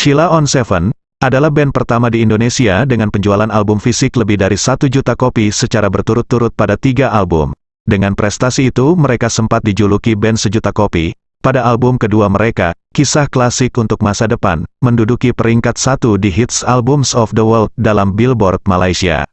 Sheila on Seven, adalah band pertama di Indonesia dengan penjualan album fisik lebih dari satu juta kopi secara berturut-turut pada tiga album. Dengan prestasi itu, mereka sempat dijuluki band sejuta kopi. Pada album kedua mereka, Kisah Klasik untuk Masa Depan, menduduki peringkat satu di Hits Albums of the World dalam Billboard Malaysia.